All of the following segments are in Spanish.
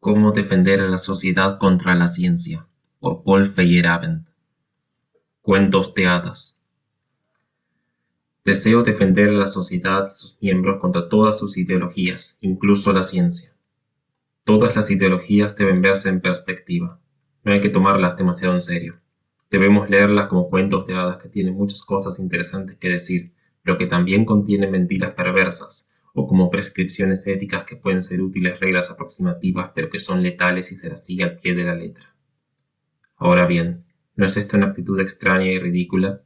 Cómo defender a la sociedad contra la ciencia, por Paul Feyerabend. Cuentos de hadas. Deseo defender a la sociedad y sus miembros contra todas sus ideologías, incluso la ciencia. Todas las ideologías deben verse en perspectiva. No hay que tomarlas demasiado en serio. Debemos leerlas como cuentos de hadas que tienen muchas cosas interesantes que decir, pero que también contienen mentiras perversas, o como prescripciones éticas que pueden ser útiles reglas aproximativas, pero que son letales y se las sigue al pie de la letra. Ahora bien, ¿no es esta una actitud extraña y ridícula?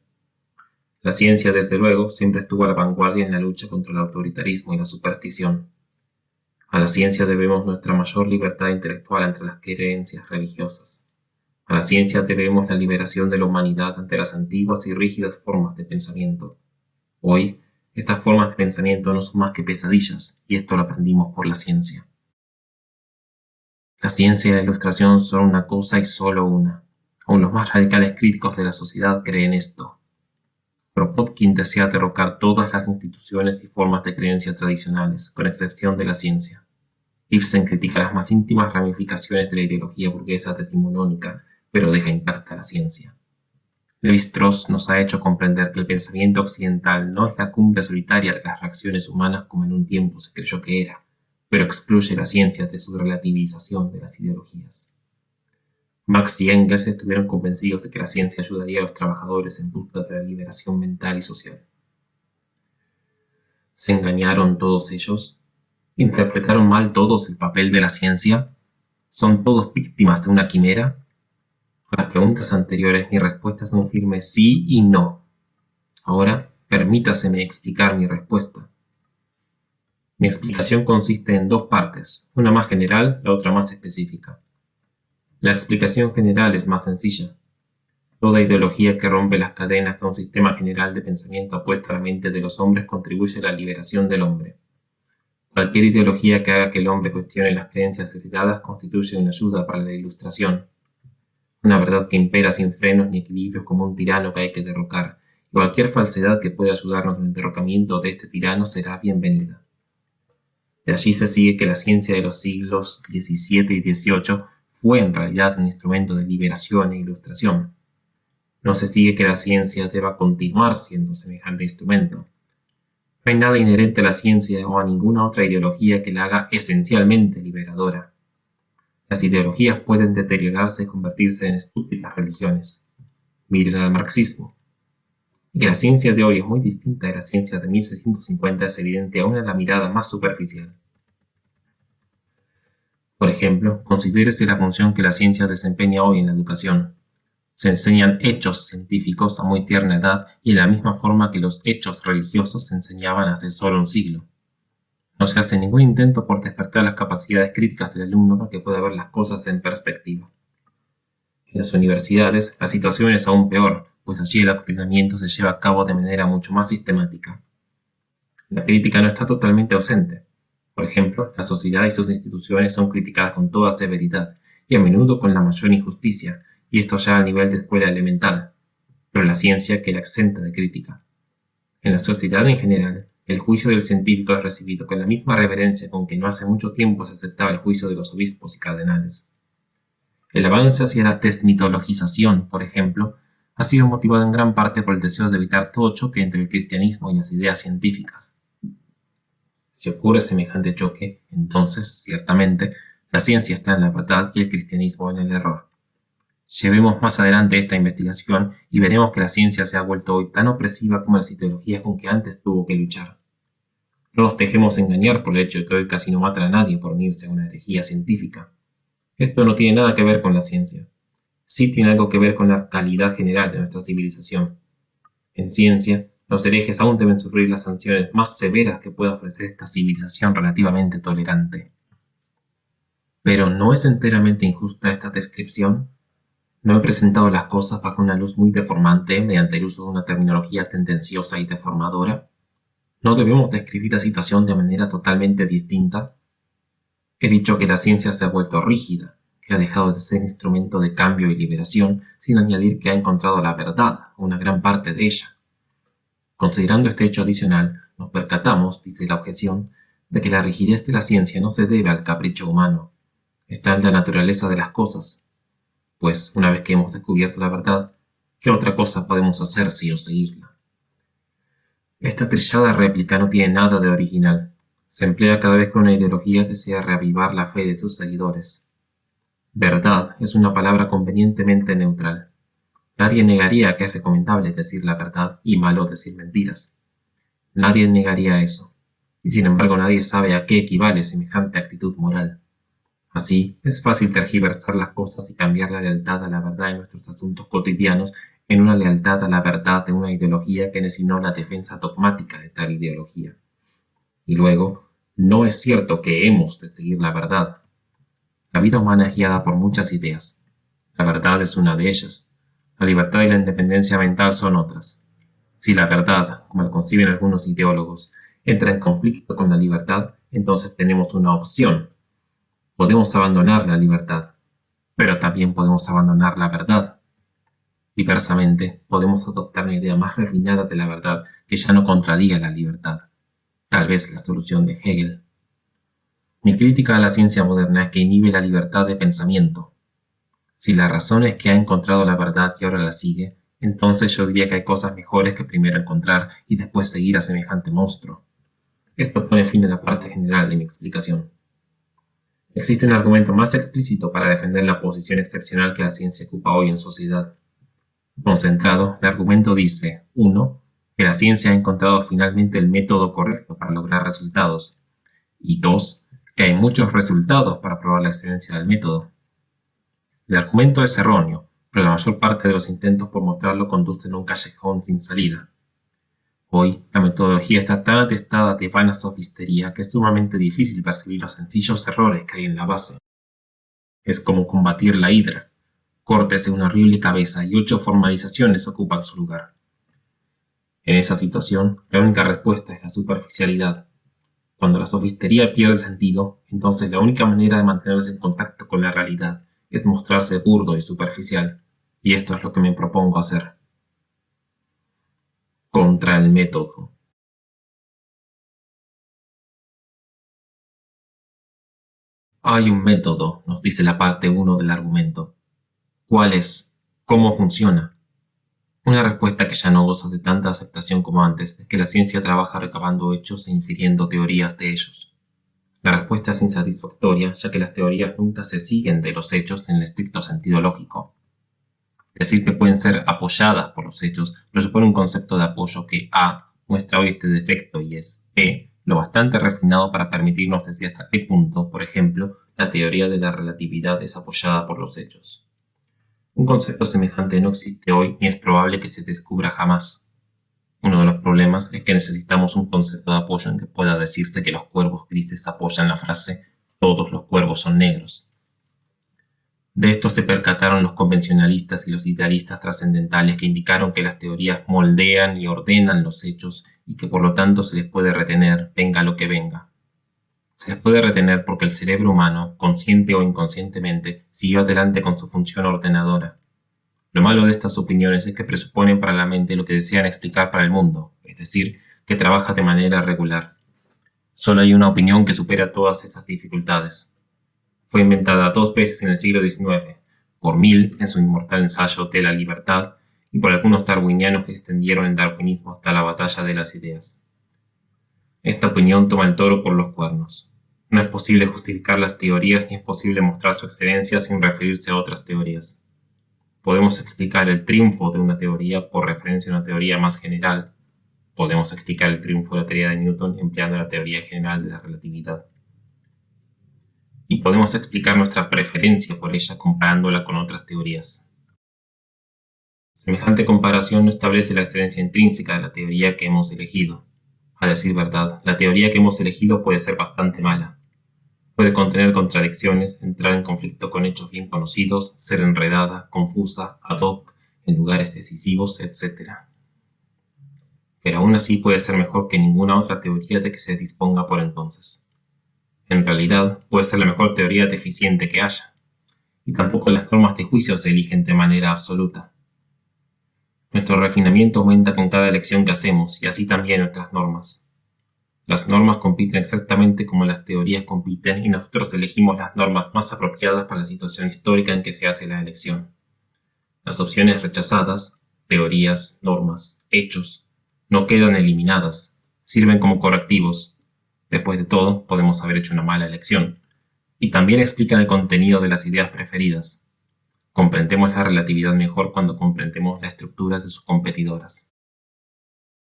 La ciencia, desde luego, siempre estuvo a la vanguardia en la lucha contra el autoritarismo y la superstición. A la ciencia debemos nuestra mayor libertad intelectual entre las creencias religiosas. A la ciencia debemos la liberación de la humanidad ante las antiguas y rígidas formas de pensamiento. Hoy, estas formas de pensamiento no son más que pesadillas, y esto lo aprendimos por la ciencia. La ciencia y la ilustración son una cosa y solo una. Aun los más radicales críticos de la sociedad creen esto. Kropotkin desea derrocar todas las instituciones y formas de creencia tradicionales, con excepción de la ciencia. Ibsen critica las más íntimas ramificaciones de la ideología burguesa decimonónica, pero deja intacta la ciencia. Levi-Strauss nos ha hecho comprender que el pensamiento occidental no es la cumbre solitaria de las reacciones humanas como en un tiempo se creyó que era, pero excluye la ciencia de su relativización de las ideologías. Marx y Engels estuvieron convencidos de que la ciencia ayudaría a los trabajadores en busca de la liberación mental y social. ¿Se engañaron todos ellos? ¿Interpretaron mal todos el papel de la ciencia? ¿Son todos víctimas de una quimera? Las preguntas anteriores mi respuesta es un firme sí y no. Ahora, permítaseme explicar mi respuesta. Mi explicación consiste en dos partes, una más general, la otra más específica. La explicación general es más sencilla. Toda ideología que rompe las cadenas que un sistema general de pensamiento ha puesto a la mente de los hombres contribuye a la liberación del hombre. Cualquier ideología que haga que el hombre cuestione las creencias heredadas constituye una ayuda para la ilustración. Una verdad que impera sin frenos ni equilibrios como un tirano que hay que derrocar, y cualquier falsedad que pueda ayudarnos en el derrocamiento de este tirano será bienvenida. De allí se sigue que la ciencia de los siglos XVII y XVIII fue en realidad un instrumento de liberación e ilustración. No se sigue que la ciencia deba continuar siendo semejante instrumento. No hay nada inherente a la ciencia o a ninguna otra ideología que la haga esencialmente liberadora. Las ideologías pueden deteriorarse y convertirse en estúpidas religiones. Miren al marxismo. Y que la ciencia de hoy es muy distinta de la ciencia de 1650 es evidente aún a la mirada más superficial. Por ejemplo, considérese la función que la ciencia desempeña hoy en la educación. Se enseñan hechos científicos a muy tierna edad y en la misma forma que los hechos religiosos se enseñaban hace solo un siglo. No se hace ningún intento por despertar las capacidades críticas del alumno para que pueda ver las cosas en perspectiva. En las universidades la situación es aún peor, pues allí el adoctrinamiento se lleva a cabo de manera mucho más sistemática. La crítica no está totalmente ausente. Por ejemplo, la sociedad y sus instituciones son criticadas con toda severidad y a menudo con la mayor injusticia, y esto ya a nivel de escuela elemental, pero la ciencia queda exenta de crítica. En la sociedad en general, el juicio del científico es recibido con la misma reverencia con que no hace mucho tiempo se aceptaba el juicio de los obispos y cardenales. El avance hacia la desmitologización, por ejemplo, ha sido motivado en gran parte por el deseo de evitar todo choque entre el cristianismo y las ideas científicas. Si ocurre semejante choque, entonces, ciertamente, la ciencia está en la verdad y el cristianismo en el error. Llevemos más adelante esta investigación y veremos que la ciencia se ha vuelto hoy tan opresiva como las ideologías con que antes tuvo que luchar. No nos dejemos engañar por el hecho de que hoy casi no matan a nadie por unirse a una herejía científica. Esto no tiene nada que ver con la ciencia. Sí tiene algo que ver con la calidad general de nuestra civilización. En ciencia, los herejes aún deben sufrir las sanciones más severas que pueda ofrecer esta civilización relativamente tolerante. Pero ¿no es enteramente injusta esta descripción? No he presentado las cosas bajo una luz muy deformante mediante el uso de una terminología tendenciosa y deformadora. ¿No debemos describir la situación de manera totalmente distinta? He dicho que la ciencia se ha vuelto rígida, que ha dejado de ser instrumento de cambio y liberación, sin añadir que ha encontrado la verdad, una gran parte de ella. Considerando este hecho adicional, nos percatamos, dice la objeción, de que la rigidez de la ciencia no se debe al capricho humano, está en la naturaleza de las cosas, pues una vez que hemos descubierto la verdad, ¿qué otra cosa podemos hacer sino seguirla? Esta trillada réplica no tiene nada de original. Se emplea cada vez que una ideología desea reavivar la fe de sus seguidores. Verdad es una palabra convenientemente neutral. Nadie negaría que es recomendable decir la verdad y malo decir mentiras. Nadie negaría eso. Y sin embargo nadie sabe a qué equivale semejante actitud moral. Así, es fácil tergiversar las cosas y cambiar la lealtad a la verdad en nuestros asuntos cotidianos en una lealtad a la verdad de una ideología que necesitó la defensa dogmática de tal ideología. Y luego, no es cierto que hemos de seguir la verdad. La vida humana es guiada por muchas ideas. La verdad es una de ellas. La libertad y la independencia mental son otras. Si la verdad, como la conciben algunos ideólogos, entra en conflicto con la libertad, entonces tenemos una opción Podemos abandonar la libertad, pero también podemos abandonar la verdad. Diversamente, podemos adoptar una idea más refinada de la verdad que ya no contradiga la libertad. Tal vez la solución de Hegel. Mi crítica a la ciencia moderna es que inhibe la libertad de pensamiento. Si la razón es que ha encontrado la verdad y ahora la sigue, entonces yo diría que hay cosas mejores que primero encontrar y después seguir a semejante monstruo. Esto pone fin a la parte general de mi explicación. Existe un argumento más explícito para defender la posición excepcional que la ciencia ocupa hoy en sociedad. Concentrado, el argumento dice 1. Que la ciencia ha encontrado finalmente el método correcto para lograr resultados. Y 2. Que hay muchos resultados para probar la excelencia del método. El argumento es erróneo, pero la mayor parte de los intentos por mostrarlo conducen a un callejón sin salida. Hoy, la metodología está tan atestada de vana sofistería que es sumamente difícil percibir los sencillos errores que hay en la base. Es como combatir la hidra. Córtese una horrible cabeza y ocho formalizaciones ocupan su lugar. En esa situación, la única respuesta es la superficialidad. Cuando la sofistería pierde sentido, entonces la única manera de mantenerse en contacto con la realidad es mostrarse burdo y superficial, y esto es lo que me propongo hacer contra el método. Hay un método, nos dice la parte 1 del argumento. ¿Cuál es? ¿Cómo funciona? Una respuesta que ya no goza de tanta aceptación como antes es que la ciencia trabaja recabando hechos e infiriendo teorías de ellos. La respuesta es insatisfactoria, ya que las teorías nunca se siguen de los hechos en el estricto sentido lógico. Decir que pueden ser apoyadas por los hechos presupone un concepto de apoyo que A muestra hoy este defecto y es B lo bastante refinado para permitirnos decir hasta qué punto, por ejemplo, la teoría de la relatividad es apoyada por los hechos. Un concepto semejante no existe hoy ni es probable que se descubra jamás. Uno de los problemas es que necesitamos un concepto de apoyo en que pueda decirse que los cuervos grises apoyan la frase todos los cuervos son negros. De esto se percataron los convencionalistas y los idealistas trascendentales que indicaron que las teorías moldean y ordenan los hechos y que por lo tanto se les puede retener, venga lo que venga. Se les puede retener porque el cerebro humano, consciente o inconscientemente, siguió adelante con su función ordenadora. Lo malo de estas opiniones es que presuponen para la mente lo que desean explicar para el mundo, es decir, que trabaja de manera regular. Solo hay una opinión que supera todas esas dificultades. Fue inventada dos veces en el siglo XIX, por Mill en su inmortal ensayo de la libertad y por algunos darwinianos que extendieron el darwinismo hasta la batalla de las ideas. Esta opinión toma el toro por los cuernos. No es posible justificar las teorías ni es posible mostrar su excelencia sin referirse a otras teorías. Podemos explicar el triunfo de una teoría por referencia a una teoría más general. Podemos explicar el triunfo de la teoría de Newton empleando la teoría general de la relatividad y podemos explicar nuestra preferencia por ella comparándola con otras teorías. Semejante comparación no establece la excelencia intrínseca de la teoría que hemos elegido. A decir verdad, la teoría que hemos elegido puede ser bastante mala. Puede contener contradicciones, entrar en conflicto con hechos bien conocidos, ser enredada, confusa, ad hoc, en lugares decisivos, etc. Pero aún así puede ser mejor que ninguna otra teoría de que se disponga por entonces. En realidad, puede ser la mejor teoría deficiente que haya. Y tampoco las normas de juicio se eligen de manera absoluta. Nuestro refinamiento aumenta con cada elección que hacemos, y así también nuestras normas. Las normas compiten exactamente como las teorías compiten y nosotros elegimos las normas más apropiadas para la situación histórica en que se hace la elección. Las opciones rechazadas, teorías, normas, hechos, no quedan eliminadas, sirven como correctivos. Después de todo, podemos haber hecho una mala elección. Y también explican el contenido de las ideas preferidas. Comprendemos la relatividad mejor cuando comprendemos la estructura de sus competidoras.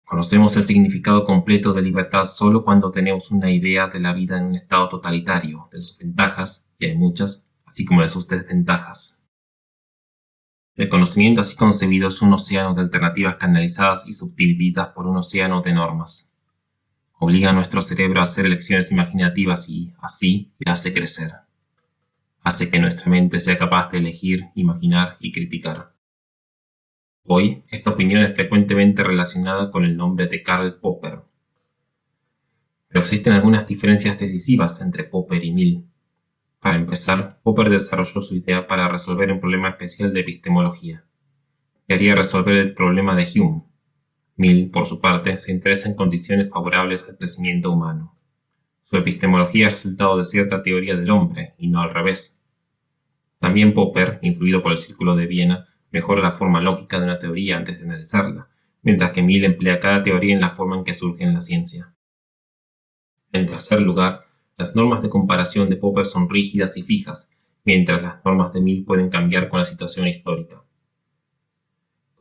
Conocemos el significado completo de libertad solo cuando tenemos una idea de la vida en un estado totalitario, de sus ventajas, y hay muchas, así como de sus desventajas. El conocimiento así concebido es un océano de alternativas canalizadas y subdivididas por un océano de normas. Obliga a nuestro cerebro a hacer elecciones imaginativas y, así, le hace crecer. Hace que nuestra mente sea capaz de elegir, imaginar y criticar. Hoy, esta opinión es frecuentemente relacionada con el nombre de Karl Popper. Pero existen algunas diferencias decisivas entre Popper y Mill. Para empezar, Popper desarrolló su idea para resolver un problema especial de epistemología. Quería resolver el problema de Hume. Mill, por su parte, se interesa en condiciones favorables al crecimiento humano. Su epistemología es resultado de cierta teoría del hombre, y no al revés. También Popper, influido por el Círculo de Viena, mejora la forma lógica de una teoría antes de analizarla, mientras que Mill emplea cada teoría en la forma en que surge en la ciencia. En tercer lugar, las normas de comparación de Popper son rígidas y fijas, mientras las normas de Mill pueden cambiar con la situación histórica.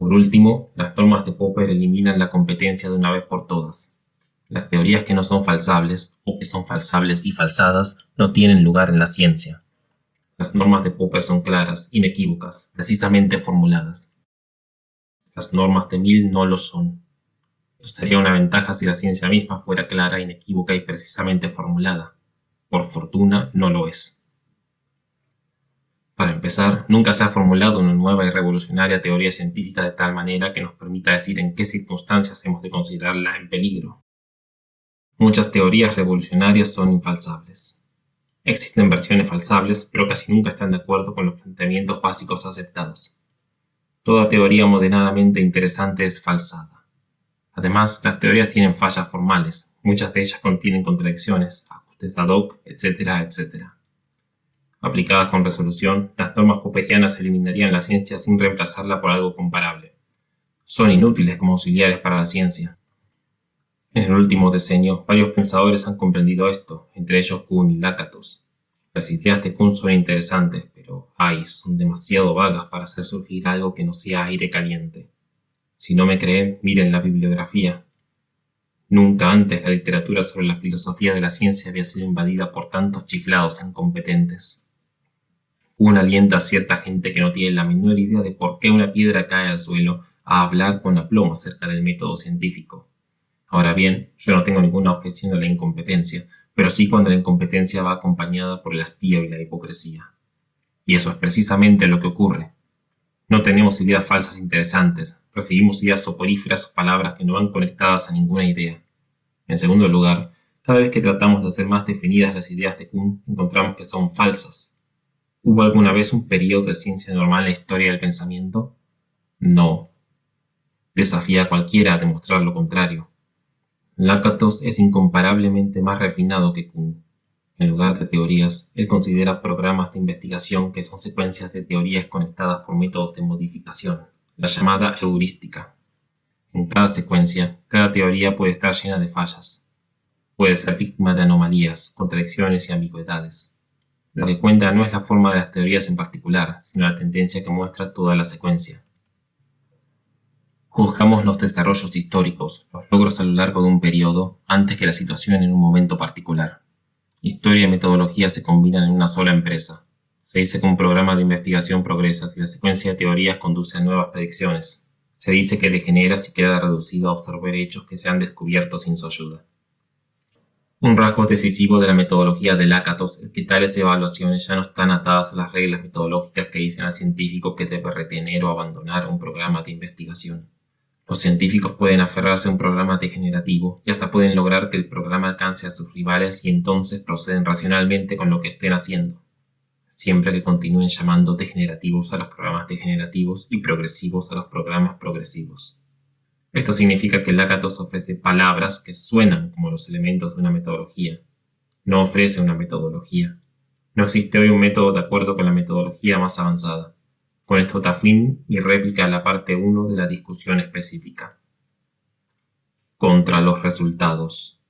Por último, las normas de Popper eliminan la competencia de una vez por todas. Las teorías que no son falsables, o que son falsables y falsadas, no tienen lugar en la ciencia. Las normas de Popper son claras, inequívocas, precisamente formuladas. Las normas de Mill no lo son. Sería una ventaja si la ciencia misma fuera clara, inequívoca y precisamente formulada. Por fortuna, no lo es. Para empezar, nunca se ha formulado una nueva y revolucionaria teoría científica de tal manera que nos permita decir en qué circunstancias hemos de considerarla en peligro. Muchas teorías revolucionarias son infalsables. Existen versiones falsables, pero casi nunca están de acuerdo con los planteamientos básicos aceptados. Toda teoría moderadamente interesante es falsada. Además, las teorías tienen fallas formales, muchas de ellas contienen contradicciones, ajustes ad hoc, etcétera, etcétera. Aplicadas con resolución, las normas popperianas eliminarían la ciencia sin reemplazarla por algo comparable. Son inútiles como auxiliares para la ciencia. En el último decenio, varios pensadores han comprendido esto, entre ellos Kuhn y Lakatos. Las ideas de Kuhn son interesantes, pero, ay, son demasiado vagas para hacer surgir algo que no sea aire caliente. Si no me creen, miren la bibliografía. Nunca antes la literatura sobre la filosofía de la ciencia había sido invadida por tantos chiflados incompetentes. Kuhn alienta a cierta gente que no tiene la menor idea de por qué una piedra cae al suelo a hablar con aplomo acerca del método científico. Ahora bien, yo no tengo ninguna objeción a la incompetencia, pero sí cuando la incompetencia va acompañada por el hastío y la hipocresía. Y eso es precisamente lo que ocurre. No tenemos ideas falsas interesantes, recibimos ideas soporíferas o palabras que no van conectadas a ninguna idea. En segundo lugar, cada vez que tratamos de hacer más definidas las ideas de Kuhn, encontramos que son falsas. ¿Hubo alguna vez un periodo de ciencia normal en la historia del pensamiento? No. Desafía a cualquiera a demostrar lo contrario. Lakatos es incomparablemente más refinado que Kuhn. En lugar de teorías, él considera programas de investigación que son secuencias de teorías conectadas por métodos de modificación, la llamada heurística. En cada secuencia, cada teoría puede estar llena de fallas. Puede ser víctima de anomalías, contradicciones y ambigüedades. Lo que cuenta no es la forma de las teorías en particular, sino la tendencia que muestra toda la secuencia. Juzgamos los desarrollos históricos, los logros a lo largo de un periodo, antes que la situación en un momento particular. Historia y metodología se combinan en una sola empresa. Se dice que un programa de investigación progresa si la secuencia de teorías conduce a nuevas predicciones. Se dice que degenera si queda reducido a observar hechos que se han descubierto sin su ayuda. Un rasgo decisivo de la metodología de Lakatos es que tales evaluaciones ya no están atadas a las reglas metodológicas que dicen al científico que debe retener o abandonar un programa de investigación. Los científicos pueden aferrarse a un programa degenerativo y hasta pueden lograr que el programa alcance a sus rivales y entonces proceden racionalmente con lo que estén haciendo, siempre que continúen llamando degenerativos a los programas degenerativos y progresivos a los programas progresivos. Esto significa que Lakatos ofrece palabras que suenan como los elementos de una metodología. No ofrece una metodología. No existe hoy un método de acuerdo con la metodología más avanzada. Con esto da y réplica la parte 1 de la discusión específica. Contra los resultados.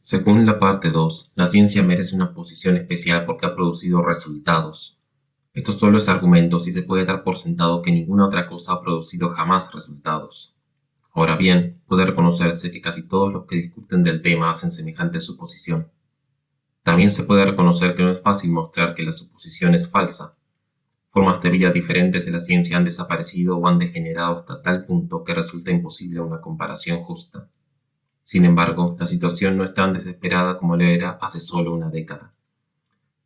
Según la parte 2, la ciencia merece una posición especial porque ha producido resultados. Esto solo es argumento si se puede dar por sentado que ninguna otra cosa ha producido jamás resultados. Ahora bien, puede reconocerse que casi todos los que discuten del tema hacen semejante suposición. También se puede reconocer que no es fácil mostrar que la suposición es falsa. Formas de vida diferentes de la ciencia han desaparecido o han degenerado hasta tal punto que resulta imposible una comparación justa. Sin embargo, la situación no es tan desesperada como lo era hace solo una década.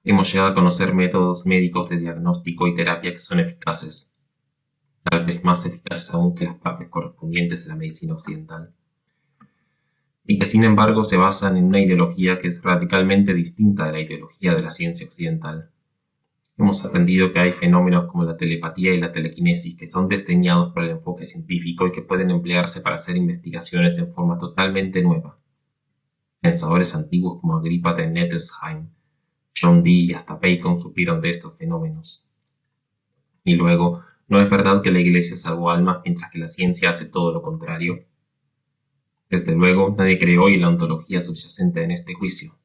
Hemos llegado a conocer métodos médicos de diagnóstico y terapia que son eficaces, tal vez más eficaces aún que las partes correspondientes de la medicina occidental y que sin embargo se basan en una ideología que es radicalmente distinta de la ideología de la ciencia occidental. Hemos aprendido que hay fenómenos como la telepatía y la telequinesis que son desdeñados por el enfoque científico y que pueden emplearse para hacer investigaciones en forma totalmente nueva. Pensadores antiguos como Agrippa de Nettesheim, John Dee y hasta Bacon supieron de estos fenómenos. Y luego, ¿no es verdad que la Iglesia salvó almas mientras que la ciencia hace todo lo contrario? Desde luego, nadie cree hoy la ontología subyacente en este juicio.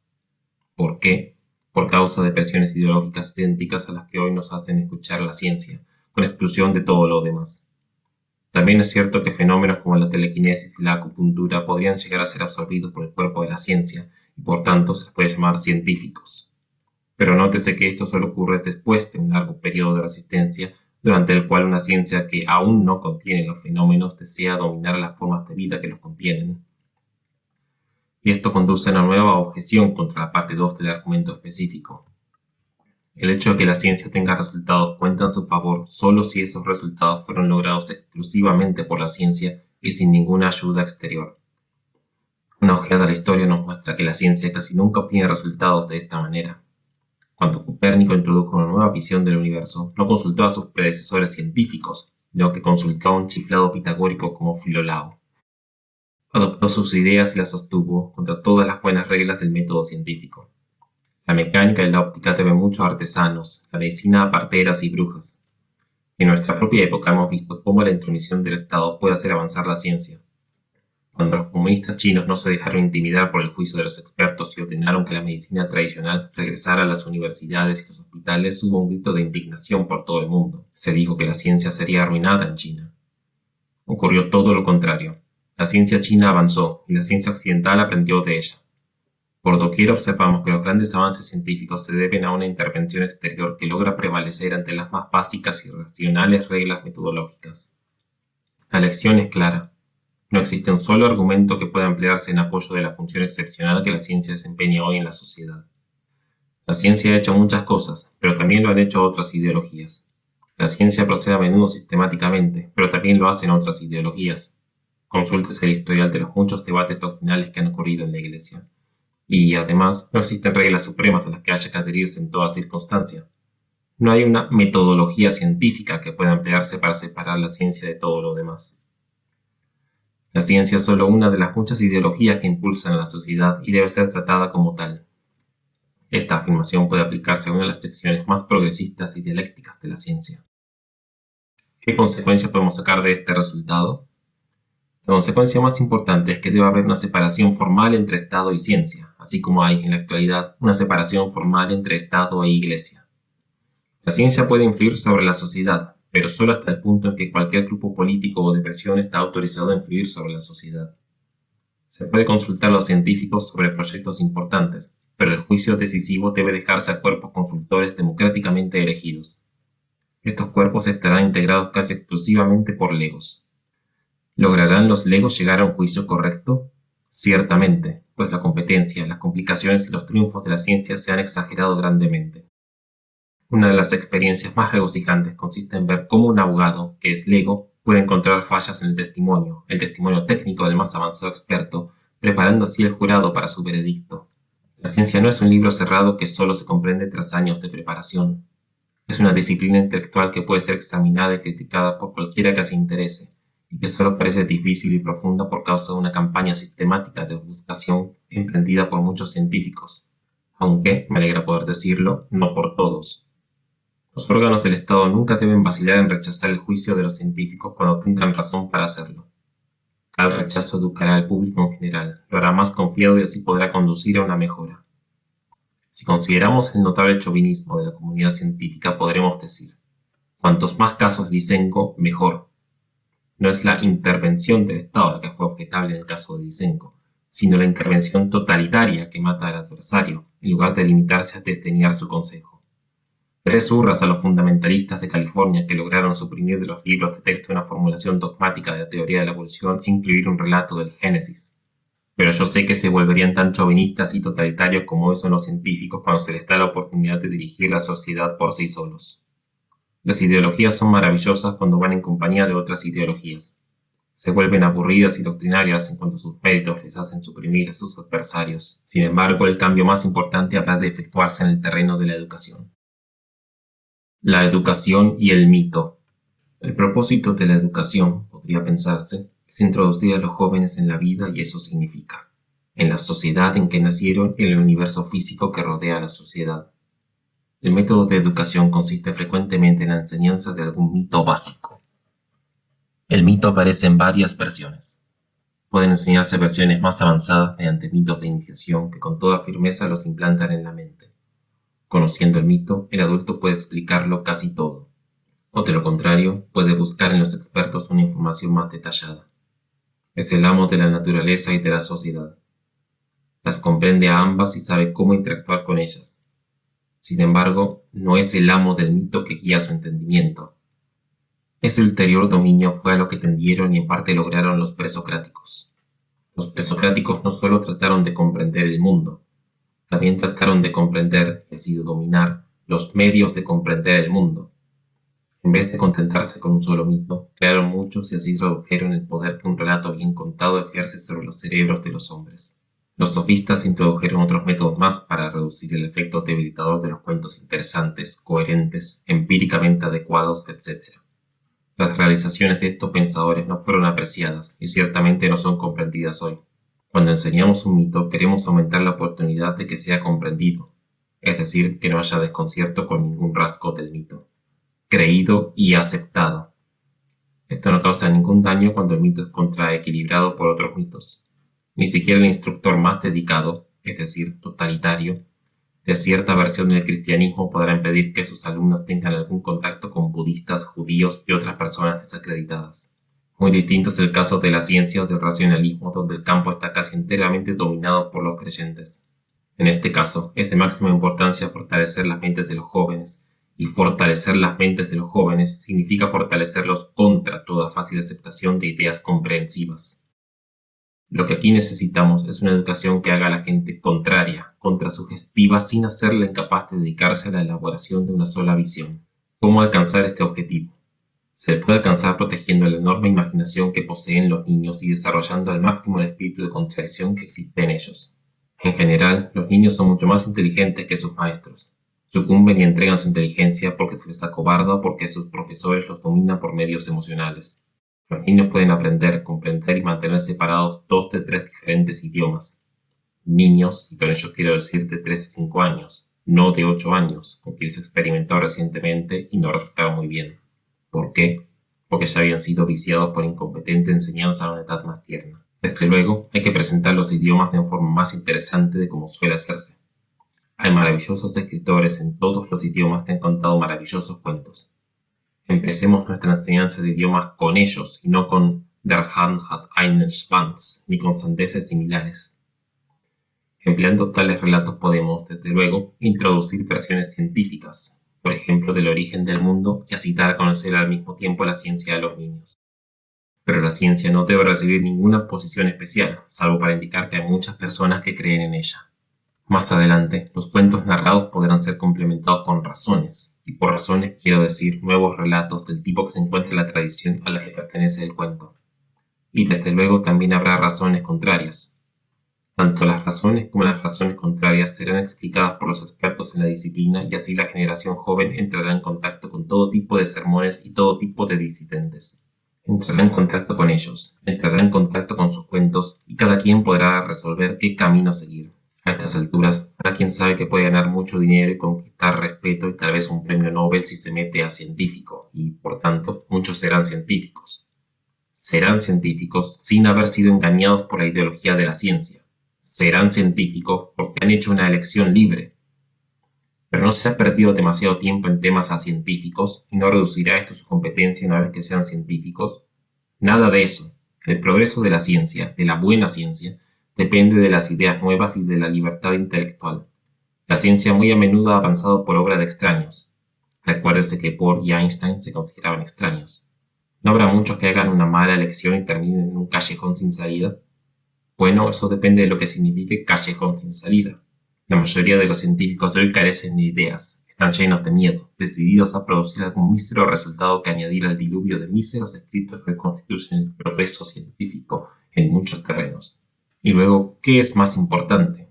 ¿Por qué? Por causa de presiones ideológicas idénticas a las que hoy nos hacen escuchar la ciencia, con exclusión de todo lo demás. También es cierto que fenómenos como la telequinesis y la acupuntura podrían llegar a ser absorbidos por el cuerpo de la ciencia, y por tanto se les puede llamar científicos. Pero nótese que esto solo ocurre después de un largo periodo de resistencia durante el cual una ciencia que aún no contiene los fenómenos desea dominar las formas de vida que los contienen. Y esto conduce a una nueva objeción contra la parte 2 del argumento específico. El hecho de que la ciencia tenga resultados cuenta en su favor solo si esos resultados fueron logrados exclusivamente por la ciencia y sin ninguna ayuda exterior. Una ojeada a la historia nos muestra que la ciencia casi nunca obtiene resultados de esta manera. Cuando Copérnico introdujo una nueva visión del universo, no consultó a sus predecesores científicos, sino que consultó a un chiflado pitagórico como Filolao. Adoptó sus ideas y las sostuvo contra todas las buenas reglas del método científico. La mecánica y la óptica deben mucho a artesanos, la medicina a parteras y brujas. En nuestra propia época hemos visto cómo la intromisión del Estado puede hacer avanzar la ciencia. Cuando los comunistas chinos no se dejaron intimidar por el juicio de los expertos y ordenaron que la medicina tradicional regresara a las universidades y los hospitales, hubo un grito de indignación por todo el mundo. Se dijo que la ciencia sería arruinada en China. Ocurrió todo lo contrario. La ciencia china avanzó y la ciencia occidental aprendió de ella. Por doquier observamos que los grandes avances científicos se deben a una intervención exterior que logra prevalecer ante las más básicas y racionales reglas metodológicas. La lección es clara. No existe un solo argumento que pueda emplearse en apoyo de la función excepcional que la ciencia desempeña hoy en la sociedad. La ciencia ha hecho muchas cosas, pero también lo han hecho otras ideologías. La ciencia procede a menudo sistemáticamente, pero también lo hacen otras ideologías. Consúltese el historial de los muchos debates doctrinales que han ocurrido en la Iglesia. Y, además, no existen reglas supremas a las que haya que adherirse en toda circunstancia. No hay una metodología científica que pueda emplearse para separar la ciencia de todo lo demás. La ciencia es solo una de las muchas ideologías que impulsan a la sociedad y debe ser tratada como tal. Esta afirmación puede aplicarse a una de las secciones más progresistas y dialécticas de la ciencia. ¿Qué consecuencia podemos sacar de este resultado? La consecuencia más importante es que debe haber una separación formal entre Estado y ciencia, así como hay en la actualidad una separación formal entre Estado e Iglesia. La ciencia puede influir sobre la sociedad, pero solo hasta el punto en que cualquier grupo político o de presión está autorizado a influir sobre la sociedad. Se puede consultar a los científicos sobre proyectos importantes, pero el juicio decisivo debe dejarse a cuerpos consultores democráticamente elegidos. Estos cuerpos estarán integrados casi exclusivamente por legos. ¿Lograrán los legos llegar a un juicio correcto? Ciertamente, pues la competencia, las complicaciones y los triunfos de la ciencia se han exagerado grandemente. Una de las experiencias más regocijantes consiste en ver cómo un abogado, que es lego, puede encontrar fallas en el testimonio, el testimonio técnico del más avanzado experto, preparando así el jurado para su veredicto. La ciencia no es un libro cerrado que solo se comprende tras años de preparación. Es una disciplina intelectual que puede ser examinada y criticada por cualquiera que se interese, y que solo parece difícil y profunda por causa de una campaña sistemática de buscación emprendida por muchos científicos, aunque, me alegra poder decirlo, no por todos. Los órganos del Estado nunca deben vacilar en rechazar el juicio de los científicos cuando tengan razón para hacerlo. Tal rechazo educará al público en general, lo hará más confiado y así podrá conducir a una mejora. Si consideramos el notable chauvinismo de la comunidad científica, podremos decir, cuantos más casos Lysenko, mejor. No es la intervención del Estado la que fue objetable en el caso de Lysenko, sino la intervención totalitaria que mata al adversario, en lugar de limitarse a desteñar su consejo. Tres hurras a los fundamentalistas de California que lograron suprimir de los libros de texto una formulación dogmática de la teoría de la evolución e incluir un relato del Génesis. Pero yo sé que se volverían tan chauvinistas y totalitarios como son los científicos cuando se les da la oportunidad de dirigir la sociedad por sí solos. Las ideologías son maravillosas cuando van en compañía de otras ideologías. Se vuelven aburridas y doctrinarias en cuanto sus méritos les hacen suprimir a sus adversarios. Sin embargo, el cambio más importante habrá de efectuarse en el terreno de la educación. La educación y el mito. El propósito de la educación, podría pensarse, es introducir a los jóvenes en la vida y eso significa, en la sociedad en que nacieron y en el universo físico que rodea a la sociedad. El método de educación consiste frecuentemente en la enseñanza de algún mito básico. El mito aparece en varias versiones. Pueden enseñarse versiones más avanzadas mediante mitos de iniciación que con toda firmeza los implantan en la mente. Conociendo el mito, el adulto puede explicarlo casi todo, o de lo contrario, puede buscar en los expertos una información más detallada. Es el amo de la naturaleza y de la sociedad. Las comprende a ambas y sabe cómo interactuar con ellas. Sin embargo, no es el amo del mito que guía su entendimiento. Ese ulterior dominio fue a lo que tendieron y en parte lograron los presocráticos. Los presocráticos no solo trataron de comprender el mundo, también trataron de comprender, y así de dominar, los medios de comprender el mundo. En vez de contentarse con un solo mito, crearon muchos y así redujeron el poder que un relato bien contado ejerce sobre los cerebros de los hombres. Los sofistas introdujeron otros métodos más para reducir el efecto debilitador de los cuentos interesantes, coherentes, empíricamente adecuados, etc. Las realizaciones de estos pensadores no fueron apreciadas y ciertamente no son comprendidas hoy. Cuando enseñamos un mito queremos aumentar la oportunidad de que sea comprendido, es decir, que no haya desconcierto con ningún rasgo del mito, creído y aceptado. Esto no causa ningún daño cuando el mito es contraequilibrado por otros mitos. Ni siquiera el instructor más dedicado, es decir, totalitario, de cierta versión del cristianismo podrá impedir que sus alumnos tengan algún contacto con budistas, judíos y otras personas desacreditadas. Muy distinto es el caso de la ciencia o del racionalismo, donde el campo está casi enteramente dominado por los creyentes. En este caso, es de máxima importancia fortalecer las mentes de los jóvenes, y fortalecer las mentes de los jóvenes significa fortalecerlos contra toda fácil aceptación de ideas comprehensivas. Lo que aquí necesitamos es una educación que haga a la gente contraria, contrasugestiva, sin hacerla incapaz de dedicarse a la elaboración de una sola visión. ¿Cómo alcanzar este objetivo? Se puede alcanzar protegiendo la enorme imaginación que poseen los niños y desarrollando al máximo el espíritu de contradicción que existe en ellos. En general, los niños son mucho más inteligentes que sus maestros. Sucumben y entregan su inteligencia porque se les acobarda o porque sus profesores los dominan por medios emocionales. Los niños pueden aprender, comprender y mantener separados dos de tres diferentes idiomas. Niños, y con ello quiero decir de 3 y 5 años, no de 8 años, con quienes se experimentó recientemente y no resultaba muy bien. ¿Por qué? Porque ya habían sido viciados por incompetente enseñanza a una edad más tierna. Desde luego, hay que presentar los idiomas en forma más interesante de como suele hacerse. Hay maravillosos escritores en todos los idiomas que han contado maravillosos cuentos. Empecemos nuestra enseñanza de idiomas con ellos y no con Der Hand hat einen Schwanz ni con sandeces similares. Empleando tales relatos podemos, desde luego, introducir versiones científicas, por ejemplo, del origen del mundo y así a conocer al mismo tiempo la ciencia de los niños. Pero la ciencia no debe recibir ninguna posición especial, salvo para indicar que hay muchas personas que creen en ella. Más adelante, los cuentos narrados podrán ser complementados con razones, y por razones quiero decir nuevos relatos del tipo que se encuentra en la tradición a la que pertenece el cuento. Y desde luego también habrá razones contrarias, tanto las razones como las razones contrarias serán explicadas por los expertos en la disciplina y así la generación joven entrará en contacto con todo tipo de sermones y todo tipo de disidentes. entrará en contacto con ellos, entrará en contacto con sus cuentos y cada quien podrá resolver qué camino seguir. A estas alturas, para quien sabe que puede ganar mucho dinero y conquistar respeto y tal vez un premio Nobel si se mete a científico, y por tanto, muchos serán científicos. Serán científicos sin haber sido engañados por la ideología de la ciencia. Serán científicos porque han hecho una elección libre. Pero no se ha perdido demasiado tiempo en temas a científicos y no reducirá esto su competencia una vez que sean científicos. Nada de eso. El progreso de la ciencia, de la buena ciencia, depende de las ideas nuevas y de la libertad intelectual. La ciencia muy a menudo ha avanzado por obra de extraños. Recuérdese que Bohr y Einstein se consideraban extraños. ¿No habrá muchos que hagan una mala elección y terminen en un callejón sin salida? Bueno, eso depende de lo que signifique callejón sin salida. La mayoría de los científicos de hoy carecen de ideas, están llenos de miedo, decididos a producir algún mísero resultado que añadir al diluvio de míseros escritos que constituyen el progreso científico en muchos terrenos. Y luego, ¿qué es más importante?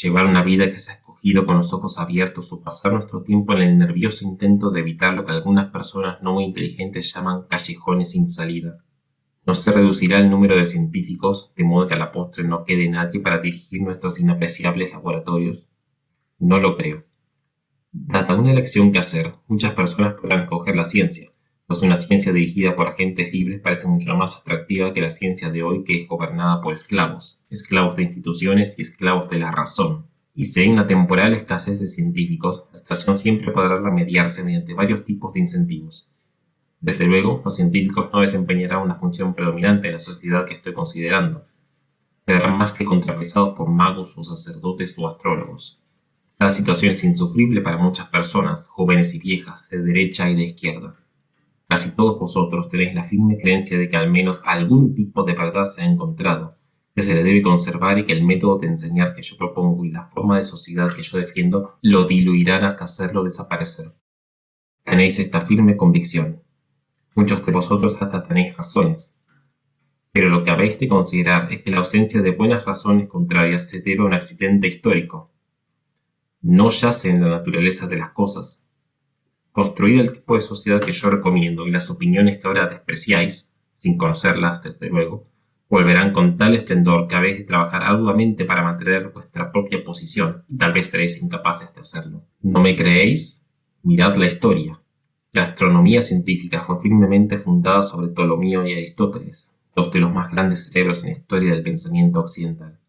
¿Llevar una vida que se ha escogido con los ojos abiertos o pasar nuestro tiempo en el nervioso intento de evitar lo que algunas personas no muy inteligentes llaman callejones sin salida? ¿No se reducirá el número de científicos de modo que a la postre no quede nadie para dirigir nuestros inapreciables laboratorios? No lo creo. Dada una elección que hacer, muchas personas podrán escoger la ciencia, pues una ciencia dirigida por agentes libres parece mucho más atractiva que la ciencia de hoy que es gobernada por esclavos, esclavos de instituciones y esclavos de la razón. Y si hay una temporal escasez de científicos, la situación siempre podrá remediarse mediante varios tipos de incentivos. Desde luego, los científicos no desempeñarán una función predominante en la sociedad que estoy considerando. Serán más que contrapesados por magos o sacerdotes o astrólogos. La situación es insufrible para muchas personas, jóvenes y viejas, de derecha y de izquierda. Casi todos vosotros tenéis la firme creencia de que al menos algún tipo de verdad se ha encontrado, que se le debe conservar y que el método de enseñar que yo propongo y la forma de sociedad que yo defiendo lo diluirán hasta hacerlo desaparecer. Tenéis esta firme convicción. Muchos de vosotros hasta tenéis razones. Pero lo que habéis de considerar es que la ausencia de buenas razones contrarias se debe a un accidente histórico. No yace en la naturaleza de las cosas, Construir el tipo de sociedad que yo recomiendo y las opiniones que ahora despreciáis, sin conocerlas desde luego, volverán con tal esplendor que habéis de trabajar arduamente para mantener vuestra propia posición y tal vez seréis incapaces de hacerlo. ¿No me creéis? Mirad la historia. La astronomía científica fue firmemente fundada sobre Ptolomeo y Aristóteles, dos de los más grandes cerebros en la historia del pensamiento occidental.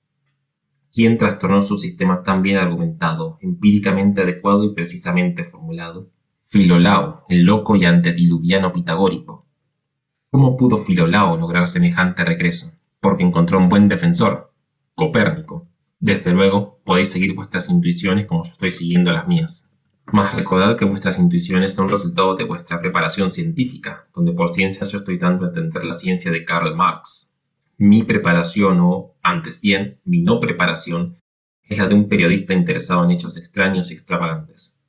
¿Quién trastornó su sistema tan bien argumentado, empíricamente adecuado y precisamente formulado? Filolao, el loco y antediluviano pitagórico. ¿Cómo pudo Filolao lograr semejante regreso? Porque encontró un buen defensor, Copérnico. Desde luego, podéis seguir vuestras intuiciones como yo estoy siguiendo las mías. Mas recordad que vuestras intuiciones son resultado de vuestra preparación científica, donde por ciencia yo estoy dando a entender la ciencia de Karl Marx. Mi preparación, o, antes bien, mi no preparación, es la de un periodista interesado en hechos extraños y extravagantes.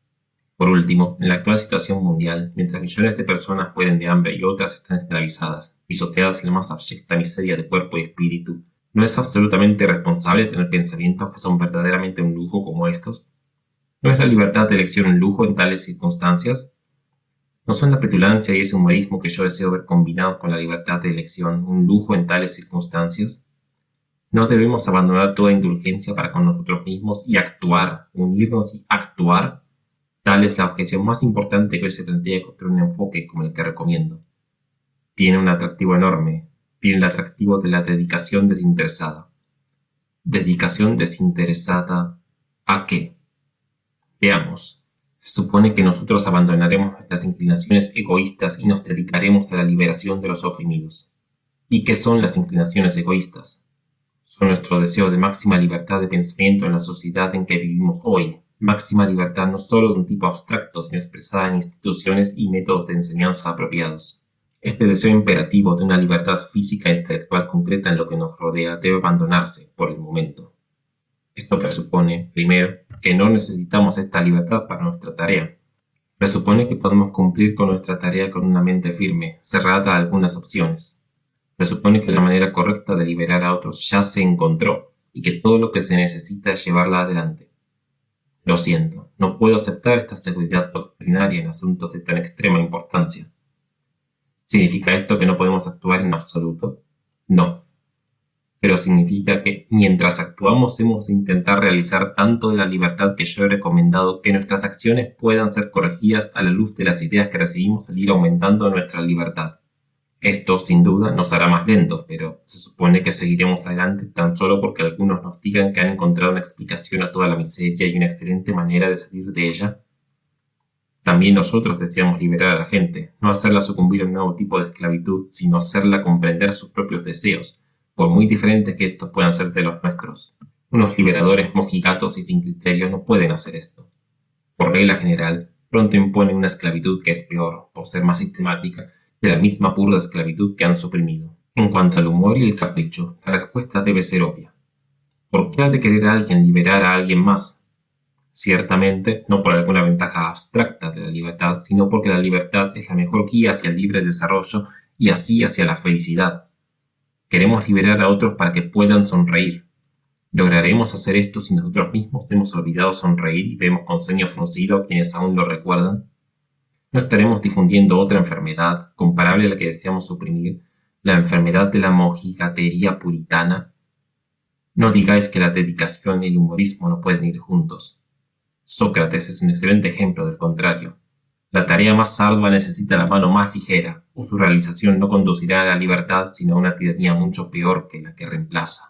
Por último, en la actual situación mundial, mientras millones de personas pueden de hambre y otras están esclavizadas, pisoteadas en la más abyecta miseria de cuerpo y espíritu, ¿no es absolutamente responsable tener pensamientos que son verdaderamente un lujo como estos? ¿No es la libertad de elección un lujo en tales circunstancias? ¿No son la petulancia y ese humorismo que yo deseo ver combinados con la libertad de elección un lujo en tales circunstancias? ¿No debemos abandonar toda indulgencia para con nosotros mismos y actuar, unirnos y actuar Tal es la objeción más importante que hoy se plantea contra un enfoque como el que recomiendo. Tiene un atractivo enorme, tiene el atractivo de la dedicación desinteresada. ¿Dedicación desinteresada a qué? Veamos. Se supone que nosotros abandonaremos nuestras inclinaciones egoístas y nos dedicaremos a la liberación de los oprimidos. ¿Y qué son las inclinaciones egoístas? Son nuestro deseo de máxima libertad de pensamiento en la sociedad en que vivimos hoy, máxima libertad no solo de un tipo abstracto, sino expresada en instituciones y métodos de enseñanza apropiados. Este deseo imperativo de una libertad física e intelectual concreta en lo que nos rodea debe abandonarse por el momento. Esto presupone, primero, que no necesitamos esta libertad para nuestra tarea. Presupone que podemos cumplir con nuestra tarea con una mente firme, cerrada a algunas opciones. Presupone que la manera correcta de liberar a otros ya se encontró y que todo lo que se necesita es llevarla adelante. Lo siento, no puedo aceptar esta seguridad doctrinaria en asuntos de tan extrema importancia. ¿Significa esto que no podemos actuar en absoluto? No. Pero significa que mientras actuamos hemos de intentar realizar tanto de la libertad que yo he recomendado que nuestras acciones puedan ser corregidas a la luz de las ideas que recibimos al ir aumentando nuestra libertad. Esto, sin duda, nos hará más lentos, pero se supone que seguiremos adelante tan solo porque algunos nos digan que han encontrado una explicación a toda la miseria y una excelente manera de salir de ella. También nosotros deseamos liberar a la gente, no hacerla sucumbir a un nuevo tipo de esclavitud, sino hacerla comprender sus propios deseos, por muy diferentes que estos puedan ser de los nuestros. Unos liberadores mojigatos y sin criterio no pueden hacer esto. Por regla general, pronto imponen una esclavitud que es peor, por ser más sistemática, de la misma pura esclavitud que han suprimido. En cuanto al humor y el capricho, la respuesta debe ser obvia. ¿Por qué ha de querer alguien liberar a alguien más? Ciertamente, no por alguna ventaja abstracta de la libertad, sino porque la libertad es la mejor guía hacia el libre desarrollo y así hacia la felicidad. Queremos liberar a otros para que puedan sonreír. ¿Lograremos hacer esto si nosotros mismos hemos olvidado sonreír y vemos con ceño fruncido a quienes aún lo recuerdan? no estaremos difundiendo otra enfermedad comparable a la que deseamos suprimir, la enfermedad de la mojigatería puritana. No digáis que la dedicación y el humorismo no pueden ir juntos. Sócrates es un excelente ejemplo del contrario. La tarea más ardua necesita la mano más ligera, o su realización no conducirá a la libertad sino a una tiranía mucho peor que la que reemplaza.